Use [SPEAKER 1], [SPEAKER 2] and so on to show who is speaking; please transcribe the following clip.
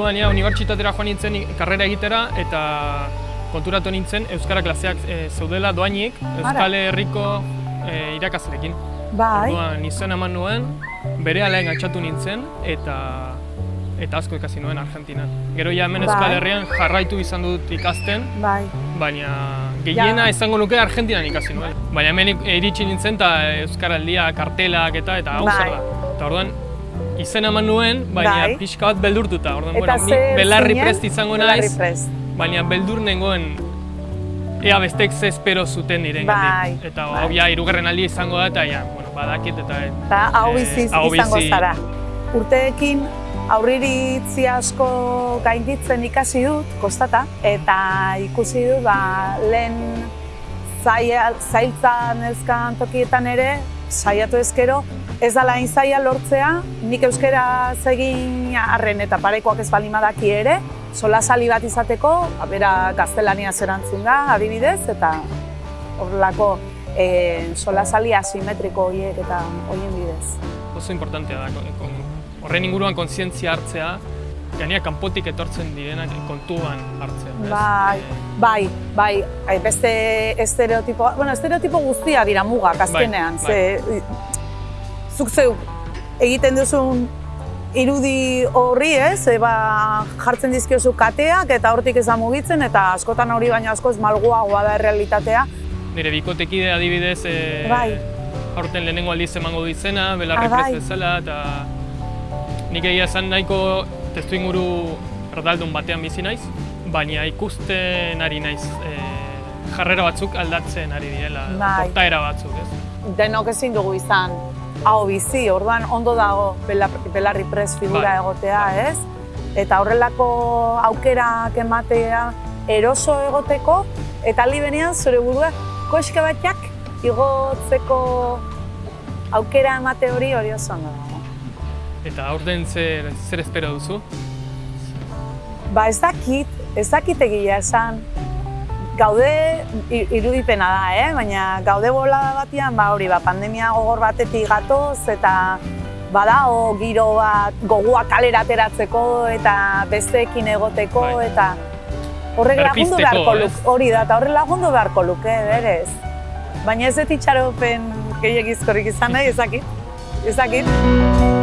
[SPEAKER 1] orduan ja, unibertsitatera joan nintzen karrera egitera eta konturatu nintzen Euskara klaseak e, zeudela doainik Euskal Herriko e, irakasleekin.
[SPEAKER 2] Bai,
[SPEAKER 1] Orduan izen eman nuen, bere alaen altxatu nintzen eta eta asko ikasi nuen Argentinan. Gero ja hemen
[SPEAKER 2] Bai.
[SPEAKER 1] Euskal Herrian jarraitu izan dut ikasten,
[SPEAKER 2] bai.
[SPEAKER 1] baina gehiena izango nuke Argentinan ikasi nuen. Baina hemen iritsi nintzen eta Euskaraldia, kartelak eta eta hau
[SPEAKER 2] Bai.
[SPEAKER 1] da. Eta orduan izen eman nuen, baina
[SPEAKER 2] Bai.
[SPEAKER 1] pixka bat beldurtuta. Orduan,
[SPEAKER 2] Eta
[SPEAKER 1] bueno,
[SPEAKER 2] zer
[SPEAKER 1] belarri
[SPEAKER 2] zinen?
[SPEAKER 1] prest izango naiz,
[SPEAKER 2] prest.
[SPEAKER 1] baina beldur nengoen ea bestek ze espero zuten niren
[SPEAKER 2] Bai,
[SPEAKER 1] Eta
[SPEAKER 2] bai.
[SPEAKER 1] hau ja, hirugarren aldia izango da, eta ja, bueno, badakit eta...
[SPEAKER 2] Eta hau
[SPEAKER 1] eh,
[SPEAKER 2] bizi
[SPEAKER 1] hau
[SPEAKER 2] izango zara. Urteekin aurriritzi asko gainditzen ikasi dut, kostata, eta ikusi dut ba, lehen zaila, zailtza nezkan tokietan ere, saiatu ezkero, ez dala hain zaila lortzea, nik euskera egin arren eta parekoak ez bali madaki ere, solasali bat izateko, ba, bera gaztelania zerantzun da, adibidez, eta horrelako e, solasali asimetriko horiek eta horien bidez.
[SPEAKER 1] Oso importantea da, kon- horren inguruan kontzientzia hartzea, gainera kanpotik etortzen direnak kontuan hartzea. ez?
[SPEAKER 2] Bai, bai, bai, ai, beste estereotipo, bueno, estereotipo guztia dira mugak azkenean,
[SPEAKER 1] bai.
[SPEAKER 2] ze zuk zeu egiten duzun irudi horri ez, e, ba, jartzen dizkiozu kateak eta hortik ez da mugitzen eta askotan hori baino askoz malguagoa da errealitatea.
[SPEAKER 1] Nire bikotekide adibidez, e,
[SPEAKER 2] Bai.
[SPEAKER 1] aurten lehenengo aldiz emango du izena, belarri
[SPEAKER 2] Ah, bai.
[SPEAKER 1] bezala, eta nik egia esan nahiko testu inguru erdaldun batean bizi naiz, baina ikusten ari naiz e, jarrera batzuk aldatzen ari direla,
[SPEAKER 2] Bai.
[SPEAKER 1] portaera batzuk, ez?
[SPEAKER 2] denok ezin dugu izan hau bizi, orduan ondo dago bela- belarri pres figura
[SPEAKER 1] Bai,
[SPEAKER 2] egotea,
[SPEAKER 1] bai.
[SPEAKER 2] ez? Eta horrelako aukerak ematea eroso egoteko, eta aldi benean zure burua koxka batak igotzeko aukera emate hori hori oso ondo dago.
[SPEAKER 1] Eta aurten zer, zer espero duzu?
[SPEAKER 2] Ba ez dakit, ez dakit egia esan, gaude irudipena da, eh? baina gaude bolada batean, ba hori, ba, pandemia gogor batetik gatoz eta badago giro bat gogoa kalera ateratzeko eta besteekin egoteko
[SPEAKER 1] Bai.
[SPEAKER 2] eta horrek lagundu beharko luke, hori da, eta horrek lagundu beharko luke, berez. Baina ez dut itxaropen gehiagizkorik izan nahi, ezakit, ezakit.